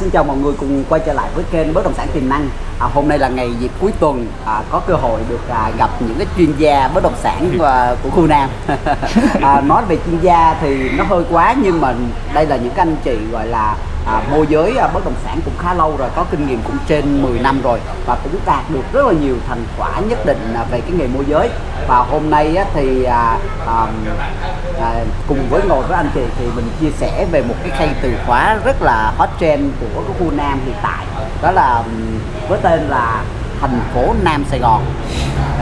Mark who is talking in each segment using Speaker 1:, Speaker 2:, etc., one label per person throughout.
Speaker 1: xin chào mọi người cùng quay trở lại với kênh bất động sản tiềm năng. À, hôm nay là ngày dịp cuối tuần à, có cơ hội được à, gặp những cái chuyên gia bất động sản à, của khu Nam. à, nói về chuyên gia thì nó hơi quá nhưng mà đây là những anh chị gọi là à, môi giới à, bất động sản cũng khá lâu rồi, có kinh nghiệm cũng trên 10 năm rồi và cũng đạt được rất là nhiều thành quả nhất định à, về cái nghề môi giới. Và hôm nay á, thì à, à, à, cùng với ngồi với anh chị thì mình chia sẻ về một cái khay từ khóa rất là hot trend của cái khu Nam hiện tại đó là với tên là thành phố Nam Sài Gòn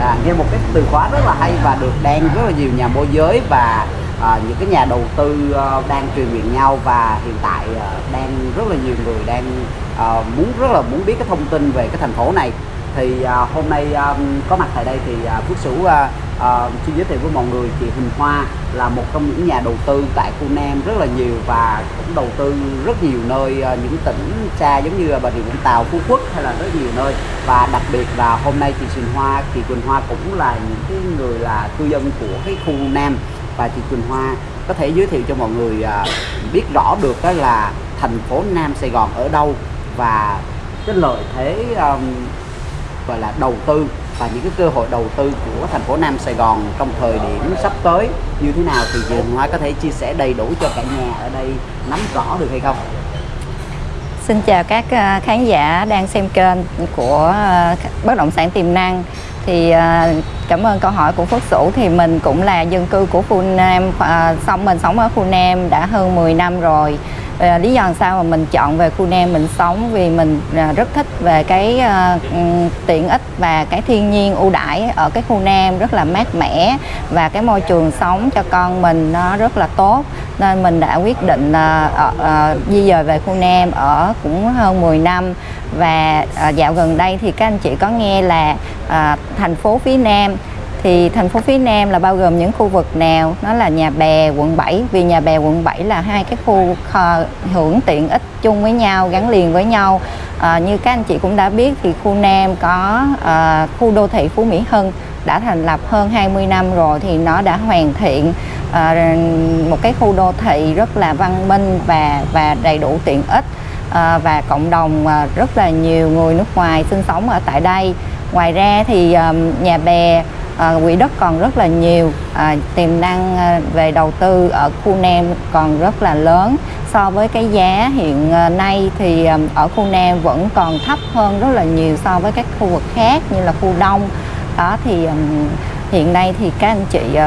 Speaker 1: à, nghe một cái từ khóa rất là hay và được đang rất là nhiều nhà môi giới và à, những cái nhà đầu tư ờ, đang truyền miệng nhau và hiện tại ờ, đang rất là nhiều người đang ờ, muốn rất là muốn biết cái thông tin về cái thành phố này. Thì à, hôm nay à, có mặt tại đây thì à, Phước Sửu à, à, xin giới thiệu với mọi người chị Huỳnh Hoa là một trong những nhà đầu tư tại khu Nam rất là nhiều và cũng đầu tư rất nhiều nơi à, những tỉnh xa giống như là Bà Rịa Vũng Tàu, Phú Quốc hay là rất nhiều nơi. Và đặc biệt là hôm nay chị Huỳnh Hoa, chị huỳnh Hoa cũng là những cái người là cư dân của cái khu Nam và chị Quỳnh Hoa có thể giới thiệu cho mọi người à, biết rõ được đó là thành phố Nam Sài Gòn ở đâu và cái lợi thế um, gọi là đầu tư và những cái cơ hội đầu tư của thành phố Nam Sài Gòn trong thời điểm sắp tới như thế nào thì chị Hoa có thể chia sẻ đầy đủ cho cả nhà ở đây nắm rõ được hay không?
Speaker 2: Xin chào các à, khán giả đang xem kênh của à, bất động sản tiềm năng. Thì à, cảm ơn câu hỏi của Phước Sửu thì mình cũng là dân cư của khu Nam, ờ, xong mình sống ở khu Nam đã hơn 10 năm rồi. Ờ, lý do làm sao mà mình chọn về khu Nam mình sống? Vì mình ờ, rất thích về cái ờ, ừ, tiện ích và cái thiên nhiên ưu đãi ở cái khu Nam rất là mát mẻ và cái môi trường sống cho con mình nó rất là tốt. Nên mình đã quyết định ờ, ờ, ờ, di dời về khu Nam ở cũng hơn 10 năm. Và ờ, dạo gần đây thì các anh chị có nghe là ờ, thành phố phía Nam thì thành phố phía Nam là bao gồm những khu vực nào? Nó là nhà bè quận 7 vì nhà bè quận 7 là hai cái khu kho- hưởng tiện ích chung với nhau gắn liền với nhau. À, như các anh chị cũng đã biết thì khu Nam có à, khu đô thị Phú Mỹ Hưng đã thành lập hơn 20 năm rồi thì nó đã hoàn thiện à, một cái khu đô thị rất là văn minh và và đầy đủ tiện ích à, và cộng đồng à, rất là nhiều người nước ngoài sinh sống ở tại đây. Ngoài ra thì à, nhà bè à, quỹ đất còn rất là nhiều. À, tiềm năng ờ, về đầu tư ở khu Nam còn rất là lớn. So với cái giá hiện nay thì ở khu Nam vẫn còn thấp hơn rất là nhiều so với các khu vực khác như là khu Đông. Đó thì hiện nay thì các anh chị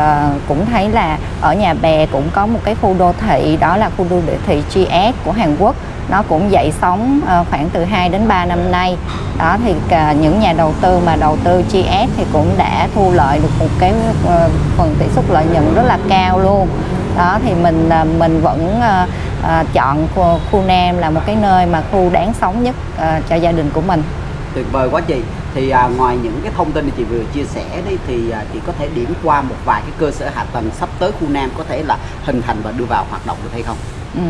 Speaker 2: cũng thấy là ở nhà bè cũng có một cái khu đô thị đó là khu đô thị GS của Hàn Quốc nó cũng dậy sóng ờ, khoảng từ 2 đến 3 năm nay đó thì ờ, những nhà đầu tư mà đầu tư GS thì cũng đã thu lợi được một cái ờ, phần tỷ suất lợi nhuận rất là cao luôn đó thì mình mình vẫn chọn khu, khu Nam là một cái nơi mà khu đáng sống nhất cho gia đình của mình
Speaker 1: Tuyệt vời quá chị. Thì à, ngoài những cái thông tin mà chị vừa chia sẻ đấy thì à, chị có thể điểm qua một vài cái cơ sở hạ tầng sắp tới khu Nam có thể là hình thành và đưa vào hoạt động được hay không?
Speaker 2: Ừ.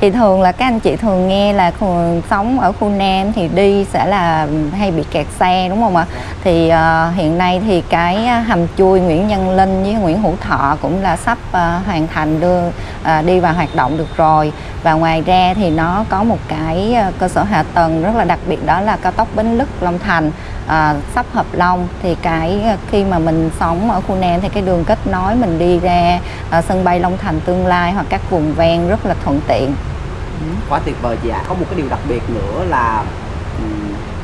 Speaker 2: Thì thường là các anh chị thường nghe là khu, sống ở khu Nam thì đi sẽ là hay bị kẹt xe đúng không ạ? Thì uh, hiện nay thì cái ờ, hầm chui Nguyễn Văn Linh với Nguyễn Hữu Thọ cũng là sắp uh, hoàn thành đưa uh, đi vào hoạt động được rồi. Và ngoài ra thì nó có một cái cơ sở hạ tầng rất là đặc biệt đó là cao tốc Bến Lức Long Thành à, sắp hợp long thì cái à, khi mà mình sống ở khu Nam thì cái đường kết nối mình đi ra à, sân bay Long Thành tương lai hoặc các vùng ven rất là thuận tiện
Speaker 1: Quá tuyệt vời chị ạ. Có một cái điều đặc biệt nữa là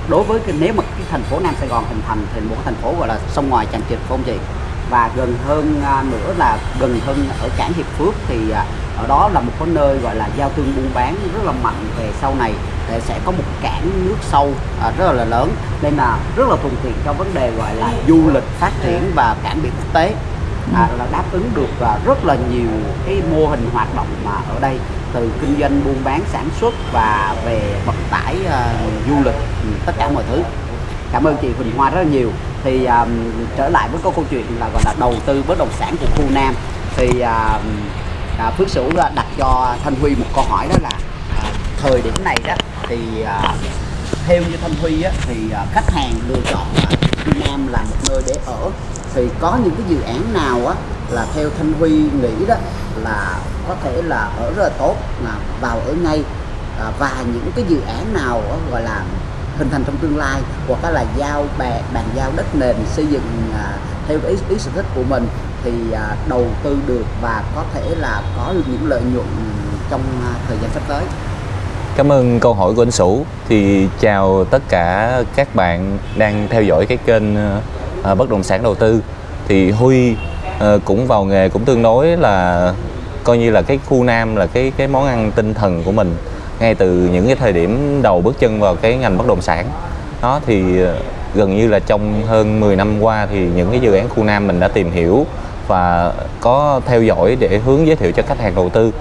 Speaker 1: đối với cái, nếu mà cái thành phố Nam Sài Gòn hình thành thì một cái thành phố gọi là sông ngoài tràn trịch không chị? Và gần hơn à, nữa là gần hơn ở cảng Hiệp Phước thì à, ở đó là một cái nơi gọi là giao thương buôn bán rất là mạnh về sau này để sẽ có một cảng nước sâu à, rất là lớn nên là rất là thuận tiện cho vấn đề gọi là du lịch phát triển và cảng biển quốc tế. À, là đáp ứng được à, rất là nhiều cái mô hình hoạt động mà ở đây từ kinh doanh buôn bán sản xuất và về vận tải à, du lịch ừ, tất cả mọi thứ. Cảm ơn chị Huỳnh Hoa rất là nhiều. Thì à, trở lại với câu câu chuyện là gọi là đầu tư bất động sản của khu Nam. Thì à, à, Phước Sửu đặt cho Thanh Huy một câu hỏi đó là à, thời điểm này đó thì à, theo như Thanh Huy á, thì à, khách hàng lựa chọn à, Nam là một nơi để ở. Thì có những cái dự án nào á là theo Thanh Huy nghĩ đó là có thể là ở rất là tốt là vào ở ngay à, và những cái dự án nào á, gọi là hình thành trong tương lai hoặc là giao bàn bàn giao đất nền xây dựng à, theo ý, ý sở thích của mình thì à, đầu tư được và có thể là có được những lợi nhuận trong à, thời gian sắp tới.
Speaker 3: Cảm ơn câu hỏi của anh Sủ. Thì chào tất cả các bạn đang theo dõi cái kênh ờ, bất động sản đầu tư. Thì Huy ờ, cũng vào nghề cũng tương đối là coi như là cái khu Nam là cái cái món ăn tinh thần của mình ngay từ những cái thời điểm đầu bước chân vào cái ngành bất động sản. Đó thì ờ, gần như là trong hơn 10 năm qua thì những cái dự án khu Nam mình đã tìm hiểu và có theo dõi để hướng giới thiệu cho khách hàng đầu tư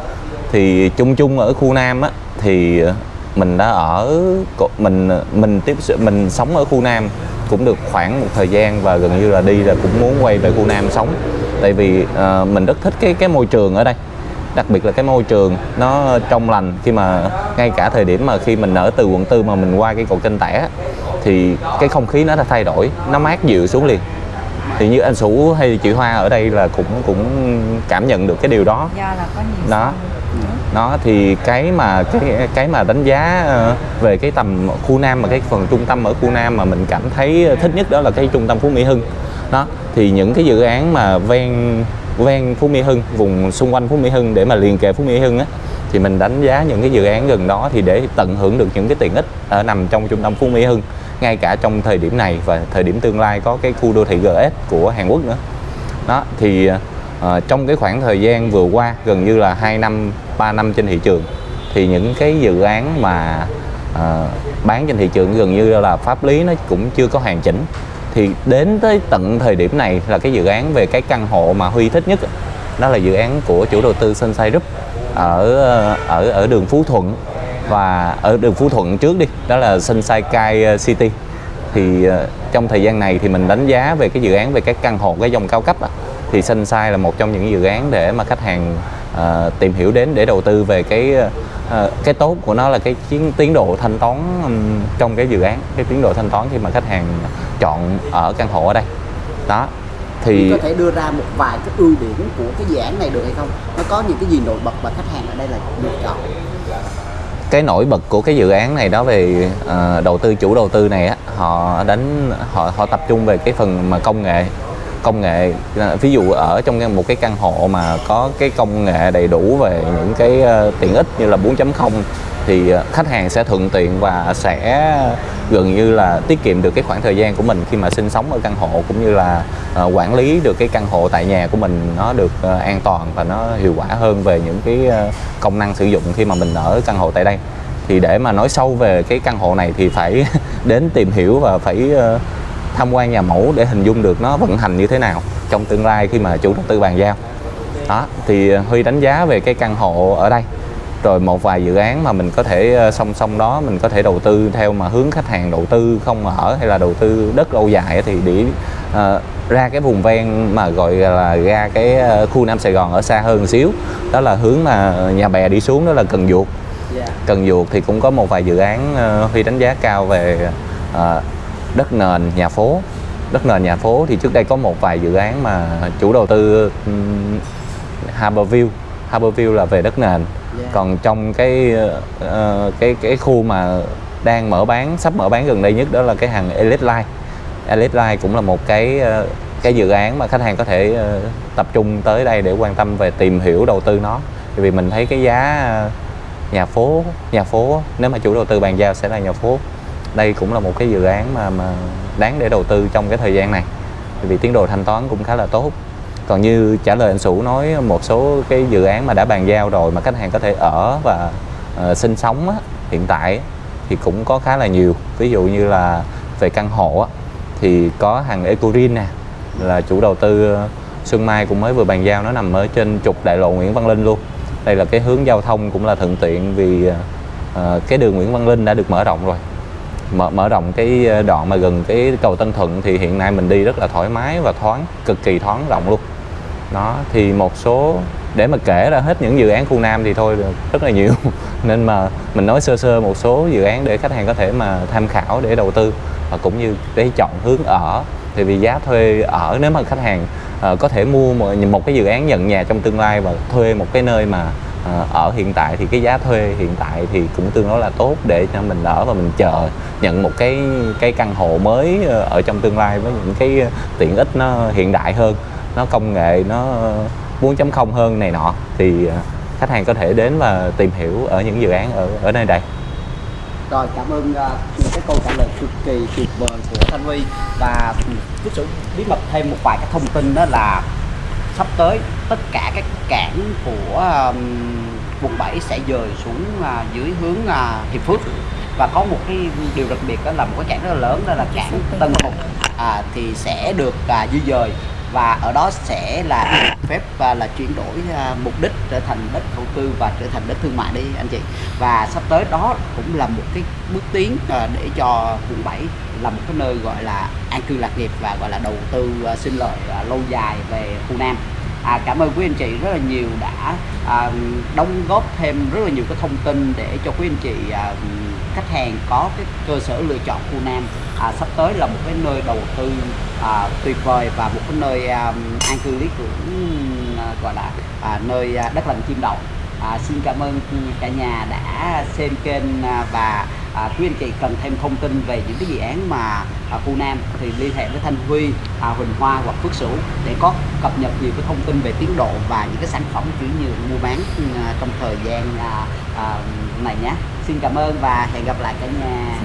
Speaker 3: thì chung chung ở khu Nam á thì mình đã ở mình mình tiếp mình sống ở khu Nam cũng được khoảng một thời gian và gần như là đi là cũng muốn quay về khu Nam sống. Tại vì uh, mình rất thích cái cái môi trường ở đây đặc biệt là cái môi trường nó trong lành. Khi mà ngay cả thời điểm mà khi mình ở từ quận tư mà mình qua cái cầu kênh tẻ thì cái không khí nó đã thay đổi nó mát dịu xuống liền. Thì như anh Sủ hay chị Hoa ở đây là cũng cũng cảm nhận được cái điều đó.
Speaker 2: Do là có nhiều
Speaker 3: đó đó, thì cái mà cái cái mà đánh giá ờ, về cái tầm khu Nam mà cái phần trung tâm ở khu Nam mà mình cảm thấy thích nhất đó là cái trung tâm Phú Mỹ Hưng. Đó, thì những cái dự án mà ven ven Phú Mỹ Hưng, vùng xung quanh Phú Mỹ Hưng để mà liền kề Phú Mỹ Hưng á, thì mình đánh giá những cái dự án gần đó thì để tận hưởng được những cái tiện ích ở nằm trong trung tâm Phú Mỹ Hưng, ngay cả trong thời điểm này và thời điểm tương lai có cái khu đô thị GS của Hàn Quốc nữa. Đó, thì ờ, à, trong cái khoảng thời gian vừa qua gần như là 2 năm 3 năm trên thị trường thì những cái dự án mà à, bán trên thị trường gần như là pháp lý nó cũng chưa có hoàn chỉnh. Thì đến tới tận thời điểm này là cái dự án về cái căn hộ mà Huy thích nhất đó là dự án của chủ đầu tư Sunshine Group ở ờ, ở ở đường Phú Thuận. Và ở đường Phú Thuận trước đi đó là Sunshine Kai City. Thì trong thời gian này thì mình đánh giá về cái dự án về các căn hộ cái dòng cao cấp đó, thì Sunshine là một trong những dự án để mà khách hàng uh, tìm hiểu đến để đầu tư về cái uh, cái tốt của nó là cái chiến tiến độ thanh toán trong cái dự án cái tiến độ thanh toán khi mà khách hàng chọn ở căn hộ ở đây. Đó
Speaker 1: thì có thể đưa ra một vài cái ưu điểm của cái dự án này được hay không? Nó có những cái gì nổi bật mà khách hàng ở đây là lựa chọn?
Speaker 3: Cái nổi bật của cái dự án này đó về uh, đầu tư chủ đầu tư này á họ đánh họ họ tập trung về cái phần mà công nghệ công nghệ ví dụ ở trong một cái căn hộ mà có cái công nghệ đầy đủ về những cái ờ, tiện ích như là 4.0 thì ờ, khách hàng sẽ thuận tiện và sẽ gần như là tiết kiệm được cái khoảng thời gian của mình khi mà sinh sống ở căn hộ cũng như là ờ, quản lý được cái căn hộ tại nhà của mình nó được an toàn và nó hiệu quả hơn về những cái công năng sử dụng khi mà mình ở căn hộ tại đây. Thì để mà nói sâu về cái căn hộ này thì phải đến tìm hiểu và phải tham quan nhà mẫu để hình dung được nó vận hành như thế nào trong tương lai khi mà chủ đầu tư bàn giao. Đó thì Huy đánh giá về cái căn hộ ở đây. Rồi một vài dự án mà mình có thể song song đó mình có thể đầu tư theo mà hướng khách hàng đầu tư không ở hay là đầu tư đất lâu dài thì để uh, ra cái vùng ven mà gọi là ra cái khu Nam Sài Gòn ở xa hơn xíu. Đó là hướng mà nhà bè đi xuống đó là Cần Duột Cần Duột thì cũng có một vài dự án uh, Huy đánh giá cao về uh, đất nền nhà phố. Đất nền nhà phố thì trước đây có một vài dự án mà chủ đầu tư um, Harborview Harborview là về đất nền. Yeah. còn trong cái uh, cái cái khu mà đang mở bán sắp mở bán gần đây nhất đó là cái hàng Elite Line. Elite Line cũng là một cái uh, cái dự án mà khách hàng có thể uh, tập trung tới đây để quan tâm về tìm hiểu đầu tư nó. Vì mình thấy cái giá nhà phố nhà phố nếu mà chủ đầu tư bàn giao sẽ là nhà phố đây cũng là một cái dự án mà mà đáng để đầu tư trong cái thời gian này. Vì tiến độ thanh toán cũng khá là tốt. Còn như trả lời anh Sủ nói một số cái dự án mà đã bàn giao rồi mà khách hàng có thể ở và uh, sinh sống á, hiện tại thì cũng có khá là nhiều. Ví dụ như là về căn hộ á, thì có hàng Ecorin nè là chủ đầu tư ờ, Xuân Mai cũng mới vừa bàn giao nó nằm ở trên trục đại lộ Nguyễn Văn Linh luôn. Đây là cái hướng giao thông cũng là thuận tiện vì uh, cái đường Nguyễn Văn Linh đã được mở rộng rồi mở, mở rộng cái ờ, đoạn mà gần cái cầu Tân Thuận thì hiện nay mình đi rất là thoải mái và thoáng cực kỳ thoáng rộng luôn. Đó thì một số để mà kể ra hết những dự án khu Nam thì thôi rất là nhiều. Nên mà mình nói sơ sơ một số dự án để khách hàng có thể mà tham khảo để đầu tư và cũng như để chọn hướng ở. Thì vì giá thuê ở nếu mà khách hàng uh, có thể mua một, một cái dự án nhận nhà trong tương lai và thuê một cái nơi mà Ờ, ở hiện tại thì cái giá thuê hiện tại thì cũng tương đối là tốt để cho mình ở và mình chờ nhận một cái cái căn hộ mới ờ, ở trong tương lai với những cái ờ, tiện ích nó hiện đại hơn nó công nghệ nó 4.0 hơn này nọ. Thì khách hàng có thể đến và tìm hiểu ở những dự án ở ở nơi đây.
Speaker 1: Rồi cảm ơn uh, những cái câu trả lời cực kỳ tuyệt vời của Thanh Huy. Và ừ, Phước sự bí mật thêm một vài cái thông tin đó là sắp tới tất cả các cảng của um, quận 7 sẽ dời xuống uh, dưới hướng uh, Hiệp Phước. Và có một cái điều đặc biệt đó là một cái cảng rất là lớn đó là cảng Tân Hùng à, thì sẽ được à, di dời và ở đó sẽ là phép và là chuyển đổi à, mục đích trở thành đất thổ cư và trở thành đất thương mại đi anh chị. Và sắp tới đó cũng là một cái bước tiến à, để cho quận 7 là một cái nơi gọi là an cư lạc nghiệp và gọi là đầu tư à, sinh lợi lâu dài về khu Nam. À, cảm ơn quý anh chị rất là nhiều đã à, đóng góp thêm rất là nhiều cái thông tin để cho quý anh chị à, khách hàng có cái cơ sở lựa chọn khu Nam à, sắp tới là một cái nơi đầu tư à, tuyệt vời và một cái nơi à, an cư lý tưởng à, gọi là à, nơi à, đất lành chim đậu à, xin cảm ơn cả nhà đã xem kênh à, và à, quý anh chị cần thêm thông tin về những cái dự án mà à, khu Nam thì liên hệ với Thanh Huy, à, Huỳnh Hoa hoặc Phước Sửu để có cập nhật nhiều cái thông tin về tiến độ và những cái sản phẩm chuyển nhượng mua bán à, trong thời gian à, à, này nhé. Xin cảm ơn và hẹn gặp lại cả nhà.